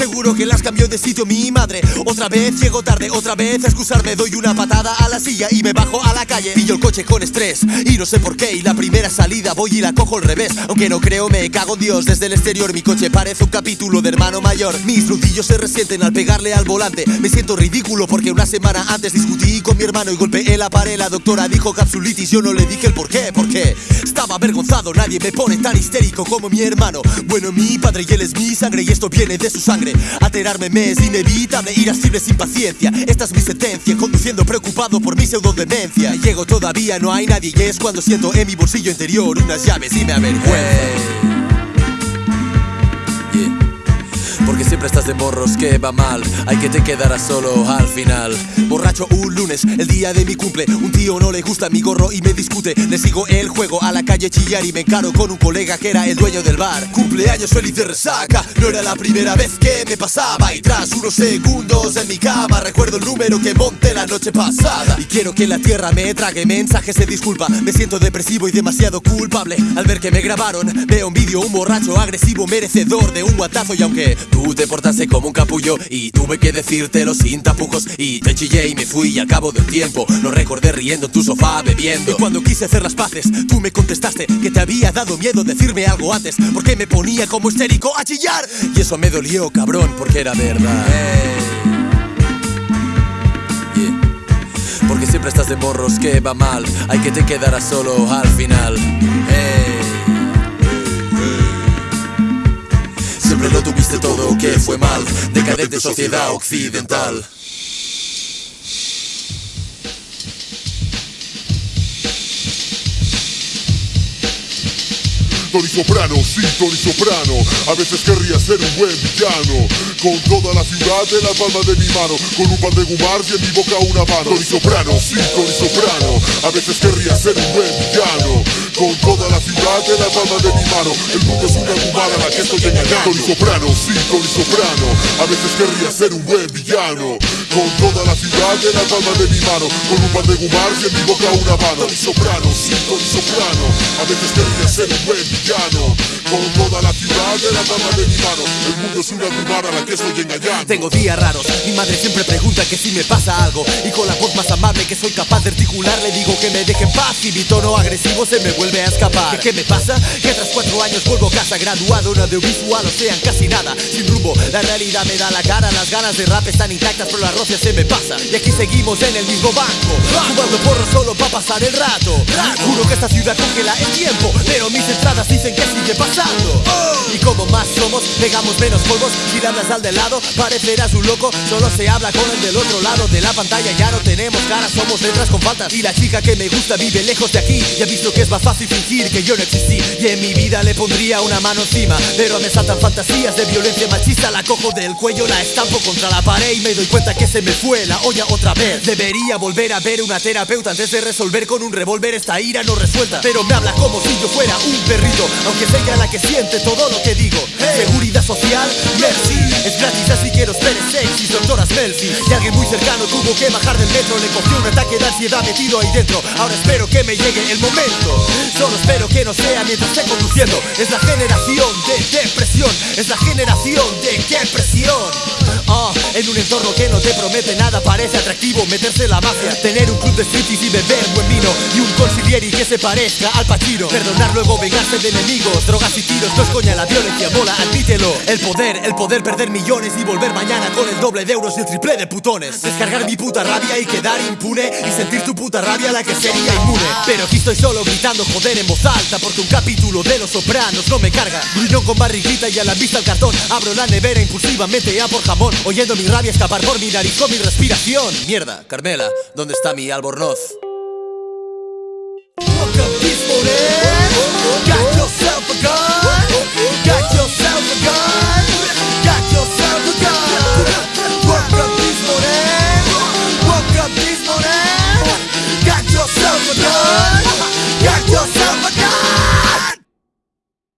Seguro que las cambió de sitio mi madre. Otra vez llego tarde, otra vez a excusarme. Doy una patada a la silla y me bajo a la calle. Pillo el coche con estrés y no sé por qué. Y la primera salida voy y la cojo al revés. Aunque no creo me cago en Dios. Desde el exterior mi coche parece un capítulo de hermano mayor. Mis nudillos se resienten al pegarle al volante. Me siento ridículo porque una semana antes discutí con mi hermano Y golpeé la pared, la doctora dijo capsulitis. Yo no le dije el por qué, porque estaba avergonzado. Nadie me pone tan histérico como mi hermano. Bueno, mi padre y él es mi sangre y esto viene de su sangre Alterarme me es inevitable, irascible sin paciencia. Esta es mi sentencia, conduciendo preocupado por mi pseudodemencia Llego todavía, no hay nadie y es cuando siento en mi bolsillo interior unas llaves y me avergüenza de morros que va mal. Hay que te quedarás solo al final. Borracho un lunes, el día de mi cumple. Un tío no le gusta mi gorro y me discute. Le sigo el juego a la calle chillar y me encaro con un colega que era el dueño del bar. Cumpleaños feliz de resaca. No era la primera vez que me pasaba. Y tras unos segundos en mi cama Recuerdo el número que monté la noche pasada. Y quiero que la tierra me trague mensajes de disculpa. Me siento depresivo y demasiado culpable. Al ver que me grabaron Veo un vídeo, un borracho agresivo Merecedor de un guatazo. Y aunque Tú te como un capullo y tuve que decírtelo sin tapujos. Y te chillé y me fui y al cabo del tiempo. Lo recordé riendo en tu sofá bebiendo. Y cuando quise hacer las paces, tú me contestaste Que te había dado miedo decirme algo antes Porque me ponía como histérico a chillar. Y eso me dolió, cabrón, porque era verdad. Porque siempre estás de morros que va mal. Hay que te quedarás solo al final mal Decadente sociedad occidental. Tony Soprano, sí, Tony Soprano. A veces querría ser un buen villano. Con toda la ciudad en la palma de mi mano. Con un par de gumars y en mi boca una mano. Tony Soprano, sí, Tony Soprano. A veces querría ser un buen villano palma de mi mano. El mundo es una gumara a la que estoy engañando Tony Soprano, sí, Tony Soprano. A veces querría ser un buen villano Con toda la ciudad en la palma de mi mano Con un par de gumars en mi boca una mano. Tony Soprano, sí, Tony Soprano A veces querría ser un buen villano. Con toda la ciudad de la palma de mi mano El mundo es una gumara a la que estoy engañando. Tengo días raros, mi madre siempre pregunta que si me pasa algo Y con la voz más amable que soy capaz de articular Le digo que me deje en paz y mi tono agresivo se me vuelve a escapar. ¿Qué, me pasa? Que tras cuatro años vuelvo a casa graduado en audiovisual O sea, en casi nada, sin rumbo La realidad me da la cara, las ganas de rap están intactas Pero la se me pasa. Y aquí seguimos en el mismo banco. Fumando porro solo pa' pasar el rato. Juro que esta ciudad congela el tiempo Pero mis entradas dicen que sigue pasando. Y como más somos, pegamos menos polvos. Si hablas al de lado, parecerás un loco. Solo se habla con el del otro lado de la pantalla. Ya no tenemos cara, somos letras con faltas. Y la chica que me gusta vive lejos de aquí. Ya visto que es más fácil fingir que yo no existí. Y en mi vida le pondría una mano encima. Pero me saltan fantasías de violencia machista. La cojo del cuello, la estampo contra la pared Y me doy cuenta que se me fue la olla otra vez. Debería volver a ver una terapeuta Antes de resolver con un revólver. Esta ira no resuelta Pero me habla como si yo fuera un perrito aunque es ella la que siente todo lo que digo. Seguridad social, merci. Es gratis así quiero esperes sexy Doctoras Melfi. Y alguien muy cercano tuvo que bajar del metro Le cogió un ataque de ansiedad metido ahí dentro. Ahora espero que me llegue el momento. Solo espero que no sea mientras esté conduciendo. Es la generación de depresión Es la generación de qué entorno que no te promete nada Parece atractivo meterse en la mafia. Tener un club de striptease y beber buen vino Y un consiglieri que se parezca al Pachino. Perdonar luego vengarse de enemigos Drogas y tiros, no es coña la violencia Mola, admítelo. El poder, el poder perder millones Y volver mañana con el doble de euros y el triple de putones. Descargar mi puta rabia y quedar impune Y sentir tu puta rabia la que sería inmune. Pero aquí estoy solo gritando joder en voz alta Porque un capítulo de Los Sopranos no me carga. Gruñón con barriguita y a la vista el cartón. Abro la nevera impulsivamente ya por jamón Oyendo mi rabia escapar por mi nariz con mi respiración Mierda, Carmela, ¿dónde está mi albornoz?